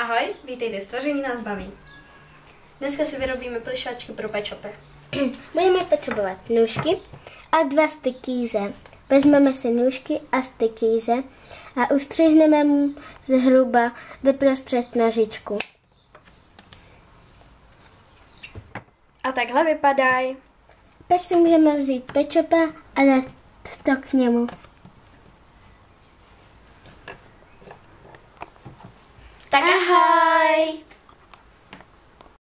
Ahoj, vítejte v Tvoření nás baví. Dneska si vyrobíme plišáčky pro pečopy. Budeme potřebovat nůžky a dva stykýze. Vezmeme si nůžky a stykýze a ustřihneme mu zhruba vyprostřed nožičku. A takhle vypadají. Pak si můžeme vzít pečopa a dát to k němu. Tak ahoj!